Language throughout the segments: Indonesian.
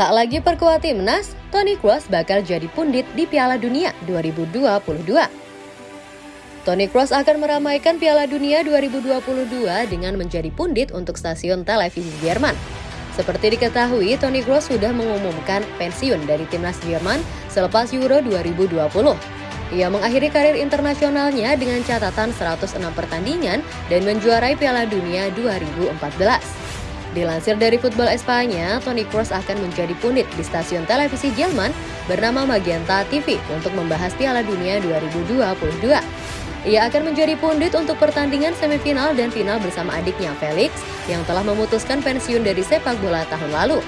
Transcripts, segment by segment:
Tak lagi perkuat timnas, Toni Kroos bakal jadi pundit di Piala Dunia 2022. Toni Kroos akan meramaikan Piala Dunia 2022 dengan menjadi pundit untuk stasiun televisi Jerman. Seperti diketahui, Toni Kroos sudah mengumumkan pensiun dari timnas Jerman selepas Euro 2020. Ia mengakhiri karir internasionalnya dengan catatan 106 pertandingan dan menjuarai Piala Dunia 2014. Dilansir dari Football Espanya, Toni Kroos akan menjadi pundit di stasiun televisi Jerman bernama Magenta TV untuk membahas Piala Dunia 2022. Ia akan menjadi pundit untuk pertandingan semifinal dan final bersama adiknya Felix yang telah memutuskan pensiun dari sepak bola tahun lalu.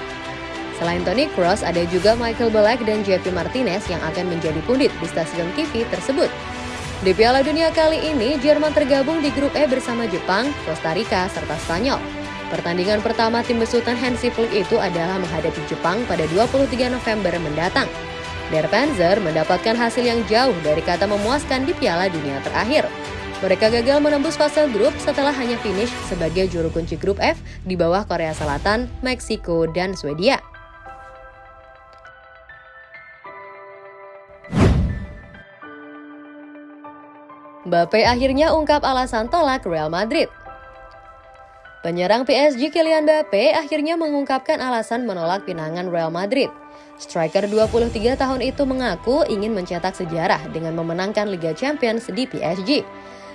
Selain Toni Kroos, ada juga Michael Ballack dan Jeffy Martinez yang akan menjadi pundit di stasiun TV tersebut. Di Piala Dunia kali ini, Jerman tergabung di grup E bersama Jepang, Costa Rica, serta Spanyol. Pertandingan pertama tim besutan Hansi Flick itu adalah menghadapi Jepang pada 23 November mendatang. Der Panzer mendapatkan hasil yang jauh dari kata memuaskan di Piala Dunia terakhir. Mereka gagal menembus fase grup setelah hanya finish sebagai juru kunci grup F di bawah Korea Selatan, Meksiko, dan Swedia. Mbappe akhirnya ungkap alasan tolak Real Madrid. Penyerang PSG Kylian Mbappe akhirnya mengungkapkan alasan menolak pinangan Real Madrid. Striker 23 tahun itu mengaku ingin mencetak sejarah dengan memenangkan Liga Champions di PSG.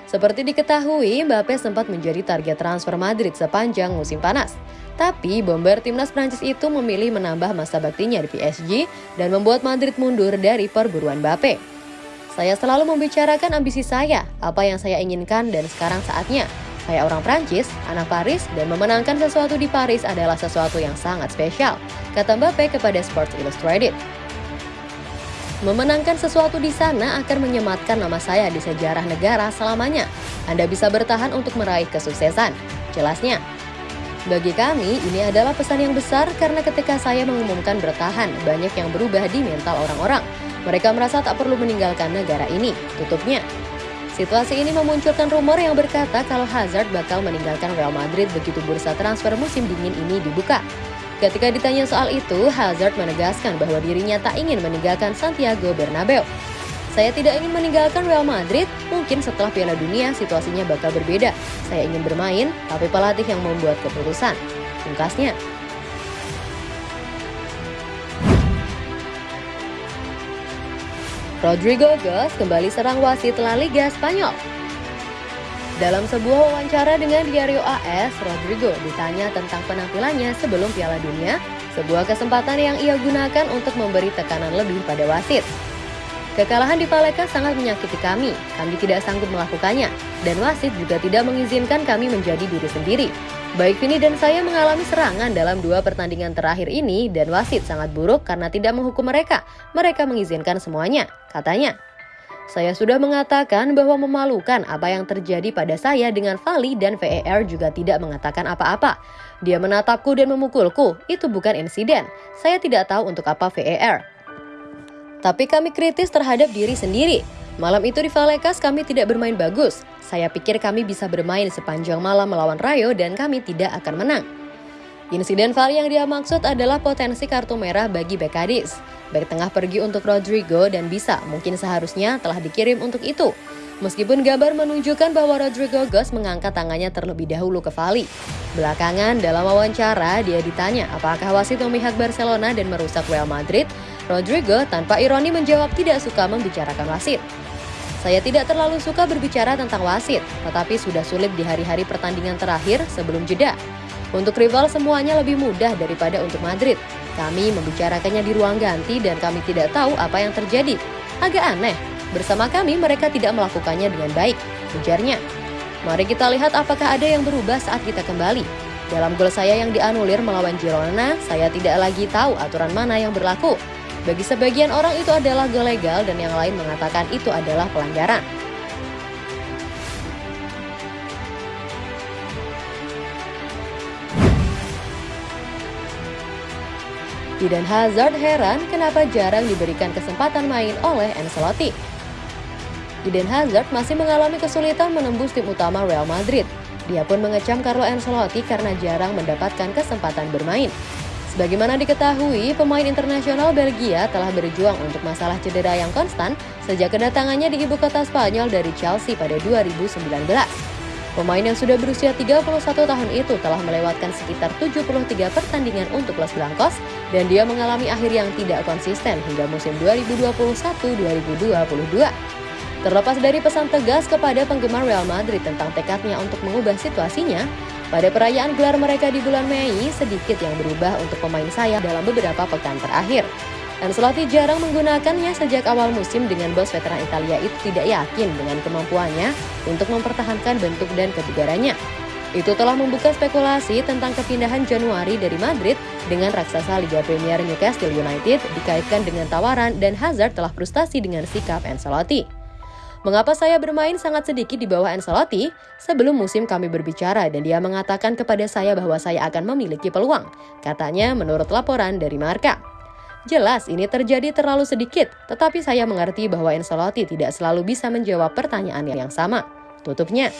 Seperti diketahui, Mbappe sempat menjadi target transfer Madrid sepanjang musim panas. Tapi bomber timnas Prancis itu memilih menambah masa baktinya di PSG dan membuat Madrid mundur dari perburuan Mbappe. Saya selalu membicarakan ambisi saya, apa yang saya inginkan dan sekarang saatnya. Saya orang Prancis, anak Paris, dan memenangkan sesuatu di Paris adalah sesuatu yang sangat spesial, kata Mbappe kepada Sports Illustrated. Memenangkan sesuatu di sana akan menyematkan nama saya di sejarah negara selamanya. Anda bisa bertahan untuk meraih kesuksesan. Jelasnya, bagi kami, ini adalah pesan yang besar karena ketika saya mengumumkan bertahan, banyak yang berubah di mental orang-orang. Mereka merasa tak perlu meninggalkan negara ini, tutupnya. Situasi ini memunculkan rumor yang berkata kalau Hazard bakal meninggalkan Real Madrid begitu bursa transfer musim dingin ini dibuka. Ketika ditanya soal itu, Hazard menegaskan bahwa dirinya tak ingin meninggalkan Santiago Bernabeu. Saya tidak ingin meninggalkan Real Madrid, mungkin setelah Piala Dunia situasinya bakal berbeda. Saya ingin bermain, tapi pelatih yang membuat keputusan. Pungkasnya, Rodrigo Goes kembali serang wasit La Liga Spanyol. Dalam sebuah wawancara dengan Diario AS, Rodrigo ditanya tentang penampilannya sebelum Piala Dunia, sebuah kesempatan yang ia gunakan untuk memberi tekanan lebih pada wasit. Kekalahan di Paleka sangat menyakiti kami, kami tidak sanggup melakukannya, dan wasit juga tidak mengizinkan kami menjadi diri sendiri. Baik Vini dan saya mengalami serangan dalam dua pertandingan terakhir ini dan wasit sangat buruk karena tidak menghukum mereka. Mereka mengizinkan semuanya, katanya. Saya sudah mengatakan bahwa memalukan apa yang terjadi pada saya dengan Vali dan VAR juga tidak mengatakan apa-apa. Dia menatapku dan memukulku, itu bukan insiden. Saya tidak tahu untuk apa VAR. Tapi kami kritis terhadap diri sendiri. Malam itu di Valekas kami tidak bermain bagus. Saya pikir kami bisa bermain sepanjang malam melawan Rayo dan kami tidak akan menang. Insiden VAR yang dia maksud adalah potensi kartu merah bagi Bekadis. Back tengah pergi untuk Rodrigo dan bisa, mungkin seharusnya telah dikirim untuk itu. Meskipun gambar menunjukkan bahwa Rodrigo Gos mengangkat tangannya terlebih dahulu ke Vali. Belakangan dalam wawancara dia ditanya apakah wasit memihak Barcelona dan merusak Real Madrid. Rodrigo tanpa ironi menjawab tidak suka membicarakan wasit. Saya tidak terlalu suka berbicara tentang wasit, tetapi sudah sulit di hari-hari pertandingan terakhir sebelum jeda. Untuk rival semuanya lebih mudah daripada untuk Madrid. Kami membicarakannya di ruang ganti dan kami tidak tahu apa yang terjadi. Agak aneh, bersama kami mereka tidak melakukannya dengan baik, ujarnya. Mari kita lihat apakah ada yang berubah saat kita kembali. Dalam gol saya yang dianulir melawan Girona, saya tidak lagi tahu aturan mana yang berlaku. Bagi sebagian orang itu adalah gol legal dan yang lain mengatakan itu adalah pelanggaran. Eden Hazard heran kenapa jarang diberikan kesempatan main oleh Ancelotti. Eden Hazard masih mengalami kesulitan menembus tim utama Real Madrid. Dia pun mengecam Carlo Ancelotti karena jarang mendapatkan kesempatan bermain. Sebagaimana diketahui, pemain internasional Belgia telah berjuang untuk masalah cedera yang konstan sejak kedatangannya di ibu kota Spanyol dari Chelsea pada 2019. Pemain yang sudah berusia 31 tahun itu telah melewatkan sekitar 73 pertandingan untuk Los Blancos dan dia mengalami akhir yang tidak konsisten hingga musim 2021-2022. Terlepas dari pesan tegas kepada penggemar Real Madrid tentang tekadnya untuk mengubah situasinya, pada perayaan gelar mereka di bulan Mei, sedikit yang berubah untuk pemain sayap dalam beberapa pekan terakhir. Ancelotti jarang menggunakannya sejak awal musim dengan bos veteran Italia itu tidak yakin dengan kemampuannya untuk mempertahankan bentuk dan kebugarannya. Itu telah membuka spekulasi tentang kepindahan Januari dari Madrid dengan raksasa Liga Premier Newcastle United dikaitkan dengan tawaran dan Hazard telah frustasi dengan sikap Ancelotti. Mengapa saya bermain sangat sedikit di bawah Ancelotti? Sebelum musim kami berbicara dan dia mengatakan kepada saya bahwa saya akan memiliki peluang. Katanya menurut laporan dari Marka. Jelas ini terjadi terlalu sedikit, tetapi saya mengerti bahwa Ancelotti tidak selalu bisa menjawab pertanyaan yang sama. Tutupnya.